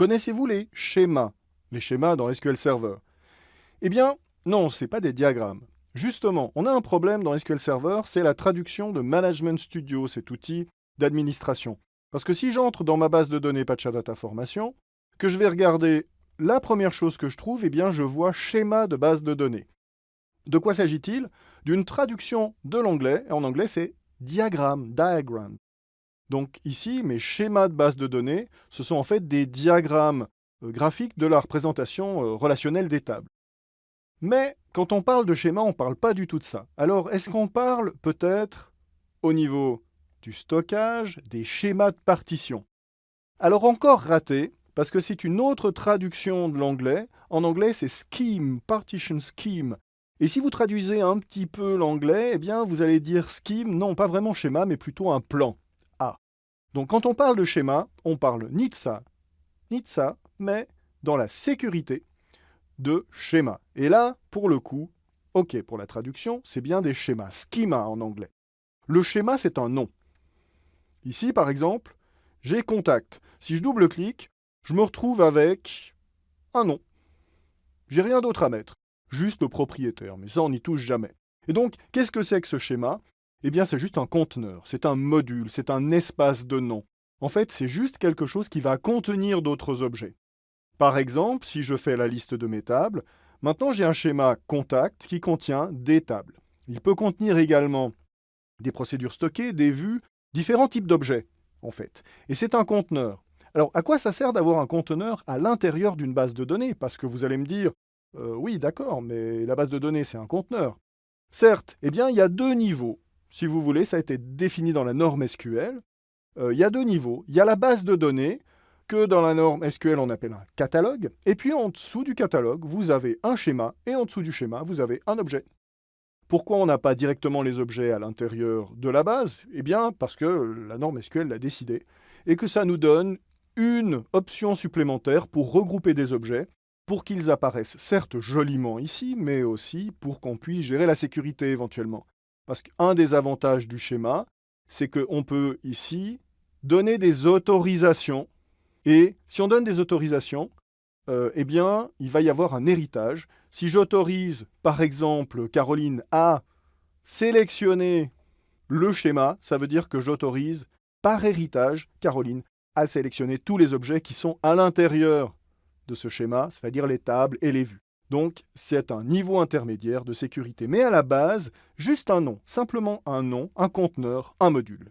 Connaissez-vous les schémas Les schémas dans SQL Server? Eh bien, non, ce n'est pas des diagrammes. Justement, on a un problème dans SQL Server, c'est la traduction de Management Studio, cet outil d'administration. Parce que si j'entre dans ma base de données Data Formation, que je vais regarder la première chose que je trouve, eh bien, je vois schéma de base de données. De quoi s'agit-il? D'une traduction de l'anglais, en anglais c'est diagramme, diagram. Donc ici, mes schémas de base de données, ce sont en fait des diagrammes euh, graphiques de la représentation euh, relationnelle des tables. Mais quand on parle de schéma, on ne parle pas du tout de ça. Alors, est-ce qu'on parle peut-être au niveau du stockage, des schémas de partition? Alors encore raté, parce que c'est une autre traduction de l'anglais. En anglais, c'est scheme, partition scheme. Et si vous traduisez un petit peu l'anglais, eh bien, vous allez dire scheme, non pas vraiment schéma, mais plutôt un plan. Donc quand on parle de schéma, on parle ni de ça, ni de ça, mais dans la sécurité de schéma. Et là, pour le coup, ok, pour la traduction, c'est bien des schémas, schema en anglais. Le schéma, c'est un nom. Ici, par exemple, j'ai contact. Si je double-clique, je me retrouve avec un nom. J'ai rien d'autre à mettre, juste le propriétaire, mais ça on n'y touche jamais. Et donc, qu'est-ce que c'est que ce schéma? Eh bien, c'est juste un conteneur, c'est un module, c'est un espace de nom. En fait, c'est juste quelque chose qui va contenir d'autres objets. Par exemple, si je fais la liste de mes tables, maintenant j'ai un schéma contact qui contient des tables. Il peut contenir également des procédures stockées, des vues, différents types d'objets, en fait. Et c'est un conteneur. Alors, à quoi ça sert d'avoir un conteneur à l'intérieur d'une base de données? Parce que vous allez me dire, euh, oui, d'accord, mais la base de données, c'est un conteneur. Certes, eh bien, il y a deux niveaux. Si vous voulez, ça a été défini dans la norme SQL. Euh, il y a deux niveaux. Il y a la base de données, que dans la norme SQL on appelle un catalogue, et puis en dessous du catalogue, vous avez un schéma, et en dessous du schéma, vous avez un objet. Pourquoi on n'a pas directement les objets à l'intérieur de la base? Eh bien, parce que la norme SQL l'a décidé, et que ça nous donne une option supplémentaire pour regrouper des objets, pour qu'ils apparaissent certes joliment ici, mais aussi pour qu'on puisse gérer la sécurité éventuellement. Parce qu'un des avantages du schéma, c'est qu'on peut ici donner des autorisations et si on donne des autorisations, euh, eh bien, il va y avoir un héritage. Si j'autorise, par exemple, Caroline à sélectionner le schéma, ça veut dire que j'autorise, par héritage, Caroline à sélectionner tous les objets qui sont à l'intérieur de ce schéma, c'est-à-dire les tables et les vues. Donc, c'est un niveau intermédiaire de sécurité, mais à la base, juste un nom, simplement un nom, un conteneur, un module.